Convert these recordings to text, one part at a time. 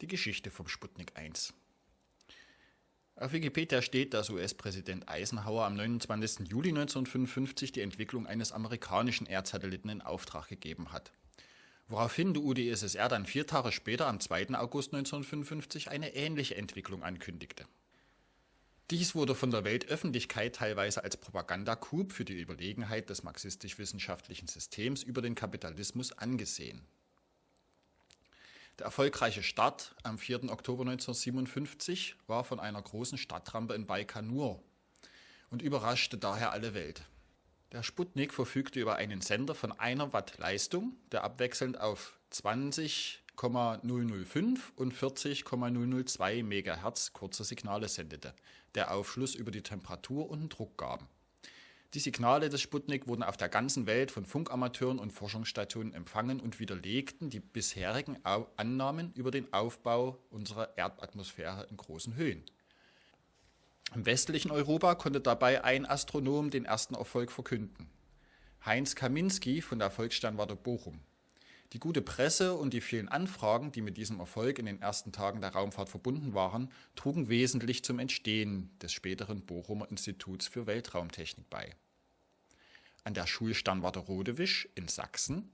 Die Geschichte vom Sputnik 1. Auf Wikipedia steht, dass US-Präsident Eisenhower am 29. Juli 1955 die Entwicklung eines amerikanischen Erdsatelliten in Auftrag gegeben hat. Woraufhin die UdSSR dann vier Tage später, am 2. August 1955, eine ähnliche Entwicklung ankündigte. Dies wurde von der Weltöffentlichkeit teilweise als Propagandacoup für die Überlegenheit des marxistisch-wissenschaftlichen Systems über den Kapitalismus angesehen. Der erfolgreiche Start am 4. Oktober 1957 war von einer großen Stadtrampe in Baikonur und überraschte daher alle Welt. Der Sputnik verfügte über einen Sender von einer Watt Leistung, der abwechselnd auf 20,005 und 40,002 MHz kurze Signale sendete, der Aufschluss über die Temperatur und den Druck gaben. Die Signale des Sputnik wurden auf der ganzen Welt von Funkamateuren und Forschungsstationen empfangen und widerlegten die bisherigen Annahmen über den Aufbau unserer Erdatmosphäre in großen Höhen. Im westlichen Europa konnte dabei ein Astronom den ersten Erfolg verkünden. Heinz Kaminski von der Volkssternwarte Bochum. Die gute Presse und die vielen Anfragen, die mit diesem Erfolg in den ersten Tagen der Raumfahrt verbunden waren, trugen wesentlich zum Entstehen des späteren Bochumer Instituts für Weltraumtechnik bei. An der Schulsternwarte Rodewisch in Sachsen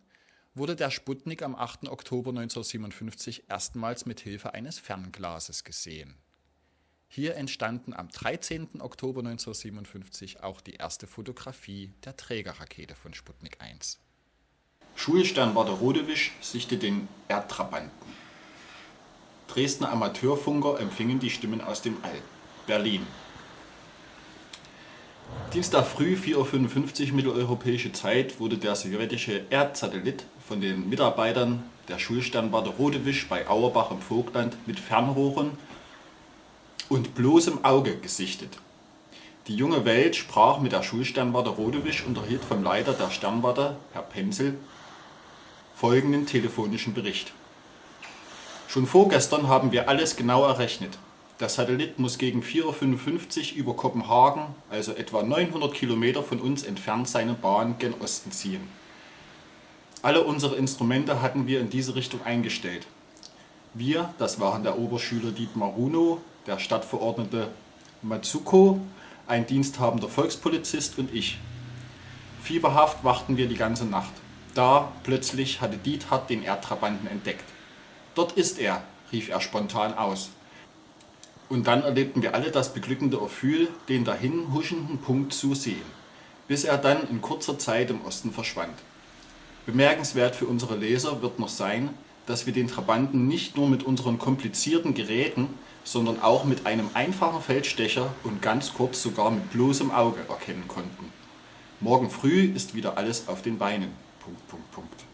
wurde der Sputnik am 8. Oktober 1957 erstmals mit Hilfe eines Fernglases gesehen. Hier entstanden am 13. Oktober 1957 auch die erste Fotografie der Trägerrakete von Sputnik 1. Schulsternwarte Rodewisch sichtet den Erdtrabanten. Dresdner Amateurfunker empfingen die Stimmen aus dem All. Berlin. Dienstag früh 4.55 Uhr mitteleuropäische Zeit wurde der sowjetische Erdsatellit von den Mitarbeitern der Schulsternwarte Rodewisch bei Auerbach im Vogtland mit Fernrohren und bloßem Auge gesichtet. Die junge Welt sprach mit der Schulsternwarte Rodewisch und erhielt vom Leiter der Sternwarte, Herr Penzel, folgenden telefonischen Bericht. Schon vorgestern haben wir alles genau errechnet. Der Satellit muss gegen 4.55 Uhr über Kopenhagen, also etwa 900 Kilometer von uns entfernt, seine Bahn gen Osten ziehen. Alle unsere Instrumente hatten wir in diese Richtung eingestellt. Wir, das waren der Oberschüler Dietmar Runo, der Stadtverordnete Matsuko, ein diensthabender Volkspolizist und ich. Fieberhaft wachten wir die ganze Nacht. Da plötzlich hatte Diethard den Erdtrabanten entdeckt. Dort ist er, rief er spontan aus. Und dann erlebten wir alle das beglückende Gefühl, den dahin huschenden Punkt zu sehen, bis er dann in kurzer Zeit im Osten verschwand. Bemerkenswert für unsere Leser wird noch sein, dass wir den Trabanten nicht nur mit unseren komplizierten Geräten, sondern auch mit einem einfachen Feldstecher und ganz kurz sogar mit bloßem Auge erkennen konnten. Morgen früh ist wieder alles auf den Beinen. Punkt, Punkt, Punkt.